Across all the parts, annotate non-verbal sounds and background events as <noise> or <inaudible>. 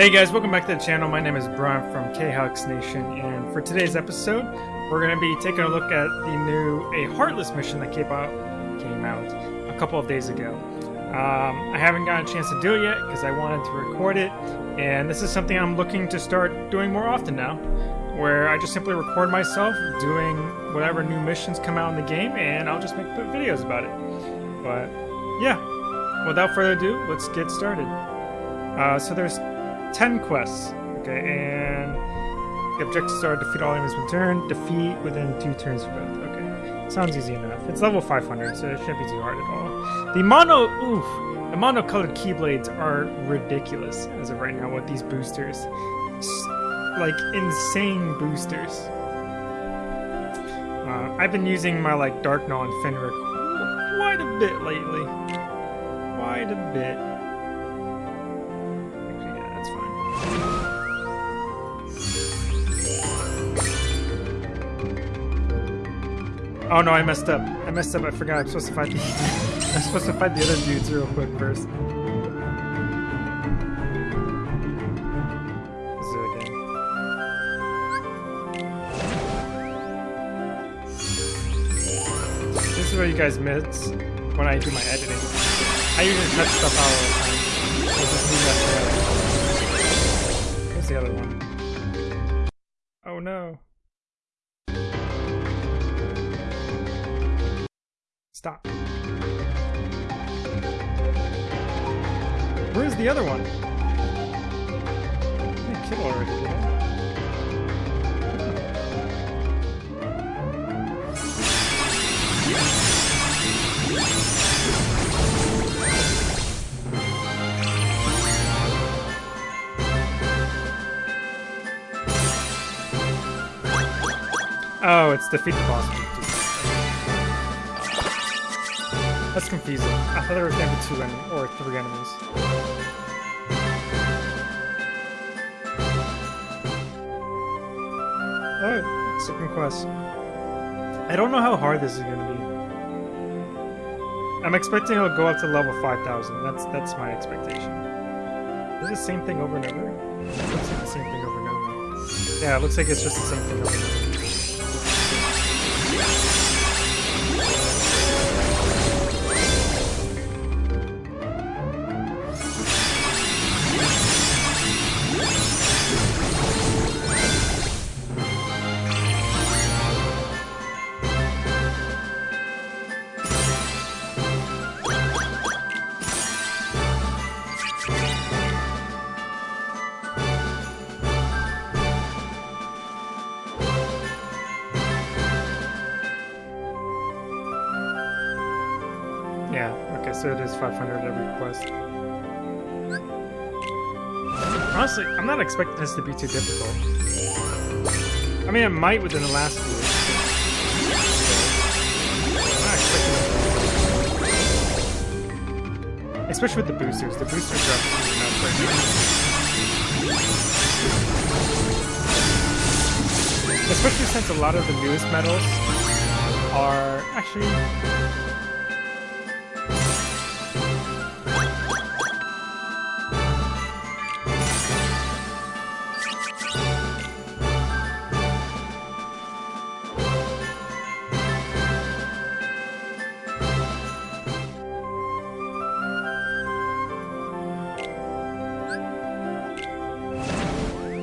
Hey guys, welcome back to the channel. My name is Brian from Khux Nation, and for today's episode, we're going to be taking a look at the new A Heartless mission that came out, came out a couple of days ago. Um, I haven't gotten a chance to do it yet because I wanted to record it, and this is something I'm looking to start doing more often now, where I just simply record myself doing whatever new missions come out in the game, and I'll just make videos about it. But yeah, without further ado, let's get started. Uh, so there's 10 quests. Okay, and the objectives are defeat all enemies with turn, defeat within two turns for both. Okay, sounds easy enough. It's level 500, so it shouldn't be too hard at all. The mono, oof, the mono-colored keyblades are ridiculous as of right now with these boosters. Like insane boosters. Uh, I've been using my like Dark Gnaw and Fenrir quite a bit lately. Quite a bit. Oh no, I messed up. I messed up. I forgot. I'm supposed to fight the. <laughs> I'm supposed to fight the other dudes real quick first. This is what you guys miss when I do my editing. I usually cut stuff out Stop. Where's the other one? I didn't kill already? Oh, it's defeat the boss. That's confusing. I thought there was gonna be two en or three enemies. Oh, second quest. I don't know how hard this is gonna be. I'm expecting it'll go up to level 5000. That's that's my expectation. Is it the same thing over and over? It looks like the same thing over and over. Yeah, it looks like it's just the same thing over and over. So it is 500 every quest. Honestly, I'm not expecting this to be too difficult. I mean, it might within the last few weeks. Especially with the boosters. The boosters are nuts right. Especially since a lot of the newest medals are actually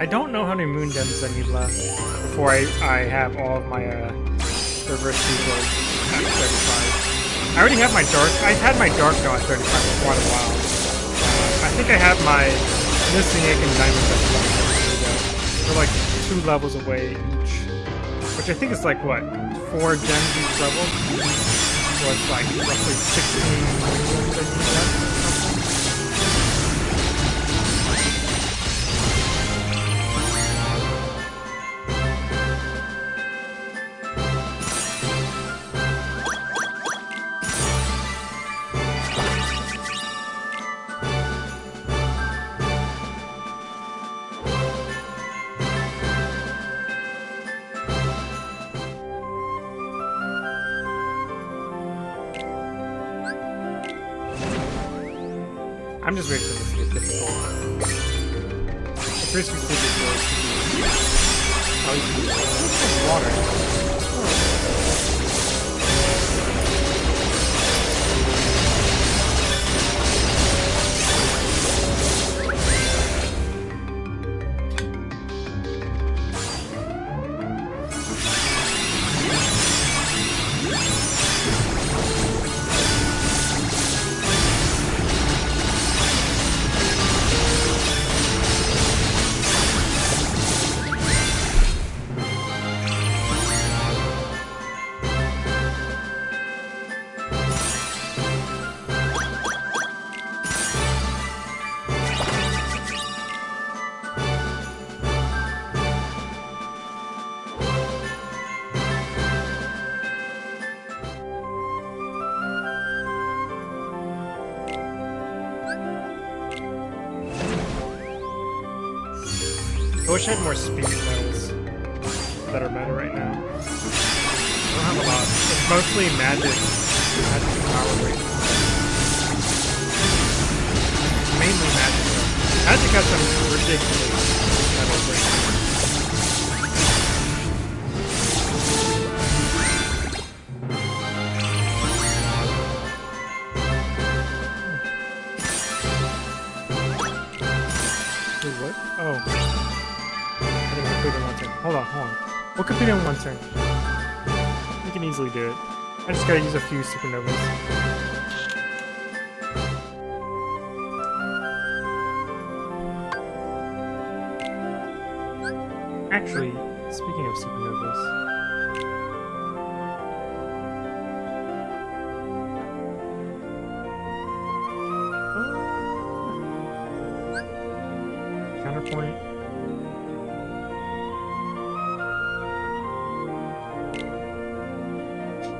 I don't know how many moon gems I need left before I, I have all of my uh, reverse keyblades at 35. I already have my dark. I've had my dark at 35 for quite a while. Uh, I think I have my Missing Ache and diamond at They're like two levels away each, which I think is like what four gems each level. So it's like roughly 16 moon gems I need left. I'm just waiting for this to get difficult. It's basically Oh, water. I wish I had more speed medals that are meta right now. I don't have a lot. It's mostly magic. Magic power right Mainly magic though. Magic has some ridiculous medals right now. We'll complete in one turn. We can easily do it. I just gotta use a few supernovas. Actually, speaking of supernovas...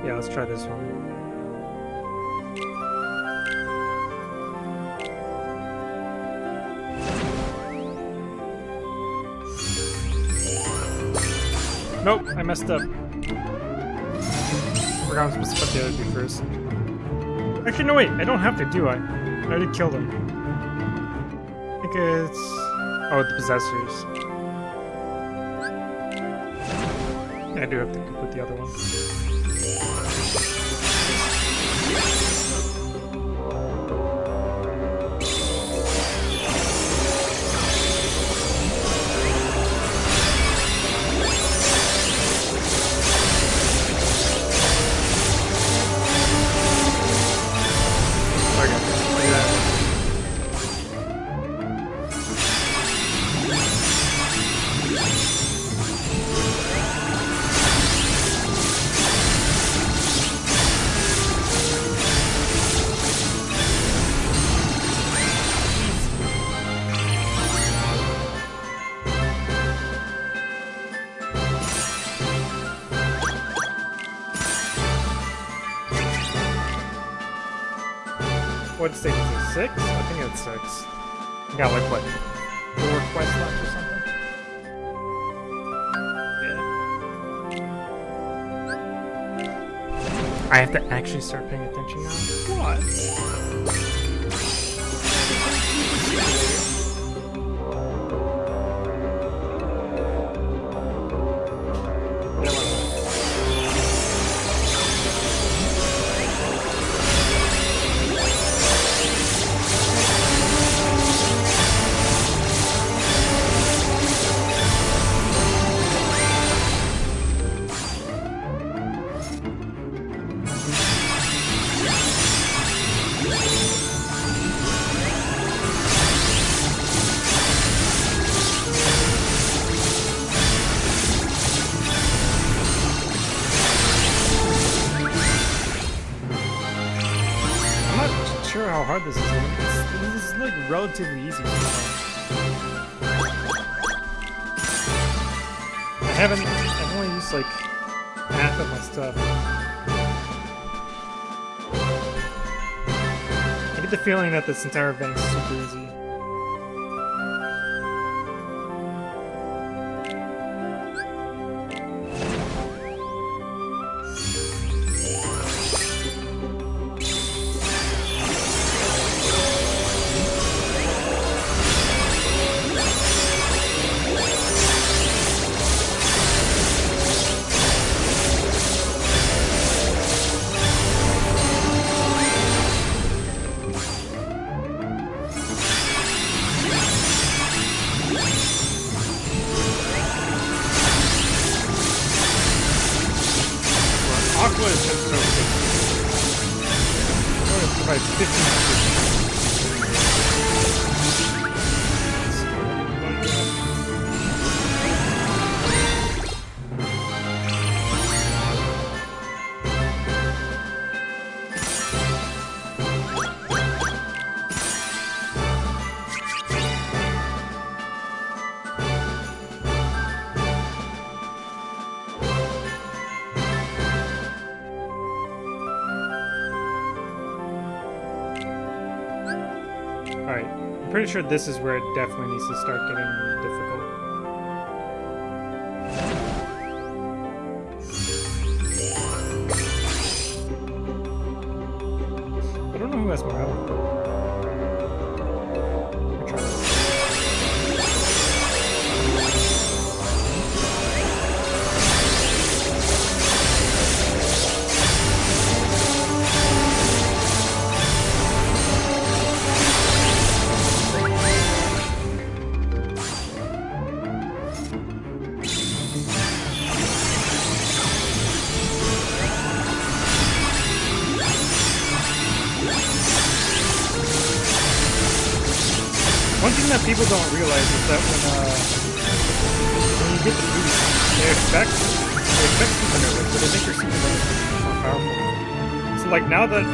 Yeah, let's try this one. Nope, I messed up. I forgot I was supposed to put the other two first. Actually, no wait, I don't have to, do I? I already killed him. I think it's... Oh, the possessors. I do have to put the other one more. What is? Six? I think it's six. got like what? Four quests left or something? Yeah. I have to actually start paying attention now? What? Hard this is. It's, this is like relatively easy. I haven't. I've only used like half of my stuff. I get the feeling that this entire event is super easy. What is this? What is this? What is this? Alright, I'm pretty sure this is where it definitely needs to start getting difficult. People don't realize is that when uh, when you get the boost, they expect they expect supernova, but they think your supernova is more powerful. So like now that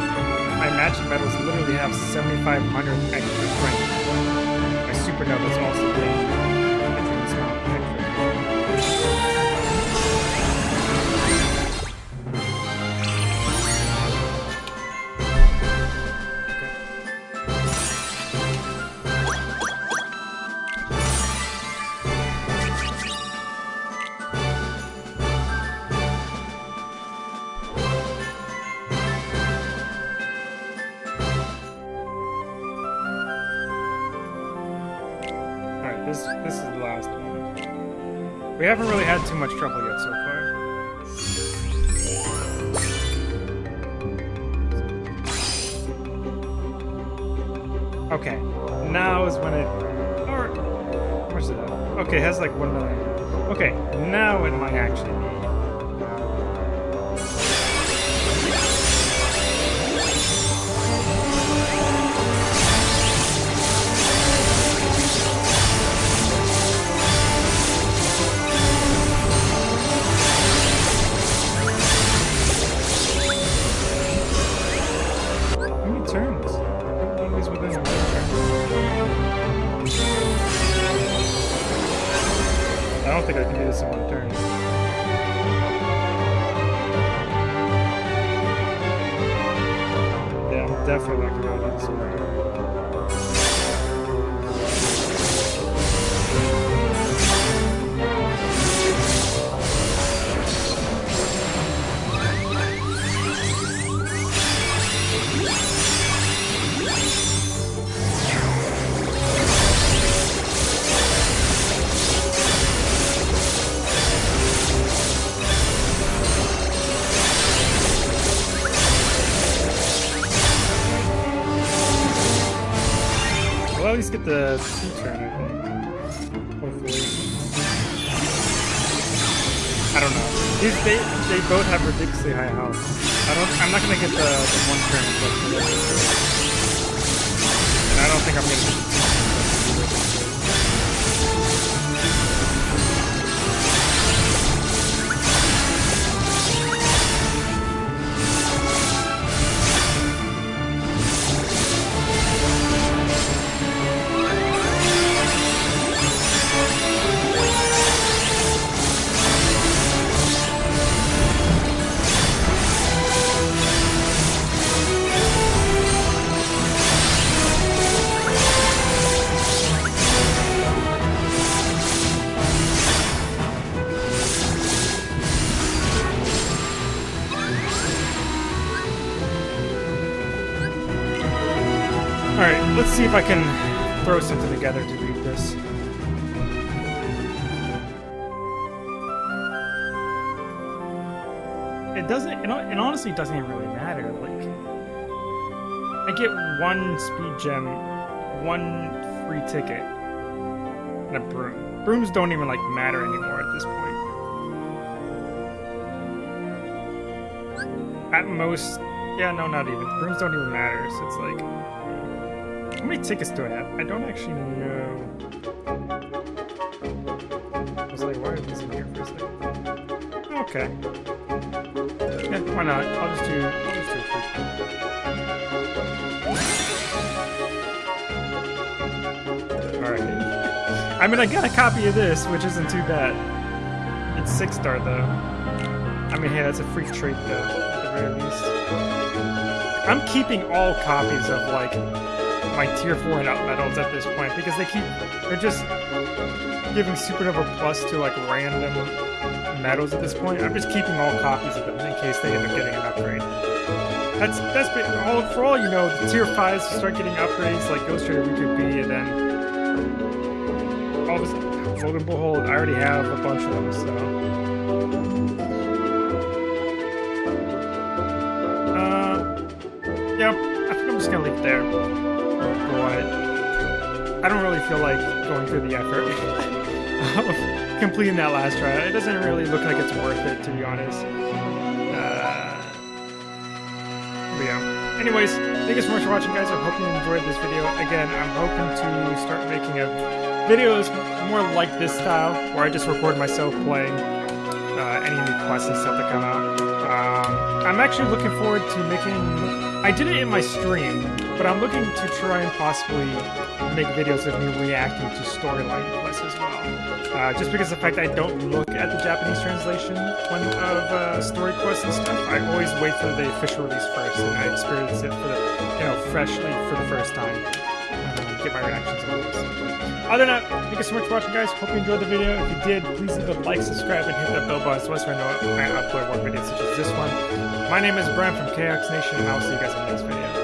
my matching medals literally have 7,500 extra strength, my supernova is also getting had too much trouble yet so far. Okay, now is when it or much is that? Okay, it has like one million. Okay, now it might actually be. Not gonna get the two turn, I think. Hopefully. I don't know. These they they both have ridiculously high health. I don't I'm not gonna get the, the one turn. And I don't think I'm gonna let's see if I can throw something together to beat this. It doesn't, it, it honestly doesn't even really matter. Like, I get one speed gem, one free ticket, and a broom. Brooms don't even, like, matter anymore at this point. At most, Yeah, no, not even. Brooms don't even matter, so it's like... How many tickets do I have? I don't actually know. I was like, why are these in here for a second? Okay. Yeah, why not? I'll just do, I'll just do a quick Alright. I mean, I got a copy of this, which isn't too bad. It's six star though. I mean, hey, that's a free trait though, at the very least. I'm keeping all copies of like my tier four and up medals at this point because they keep they're just giving Supernova Plus to like random medals at this point. I'm just keeping all copies of them in case they end up getting an upgrade. That's that's been all for all you know. The tier fives start getting upgrades like Ghost Trader Riku B, and then all of a lo and behold, I already have a bunch of them. So. Uh, yeah, I think I'm just gonna leave it there. But I don't really feel like going through the effort <laughs> of completing that last try. It doesn't really look like it's worth it, to be honest. Uh, but yeah. Anyways, thank you so much for watching, guys. I hope you enjoyed this video. Again, I'm hoping to start making a videos more like this style, where I just record myself playing uh, any new quests and stuff that come out. Um, I'm actually looking forward to making... I did it in my stream, but I'm looking to try and possibly make videos of me reacting to storyline quests as well. Uh, just because of the fact I don't look at the Japanese translation of uh, story quests and stuff, I always wait for the official release first, and I experience it for the, you know, freshly for the first time. Get my reactions on this. Other than that, thank you so much for watching, guys. Hope you enjoyed the video. If you did, please leave a like, subscribe, and hit that bell button so I know I upload more videos such as this one. My name is Brian from KX Nation, and I'll see you guys in the next video.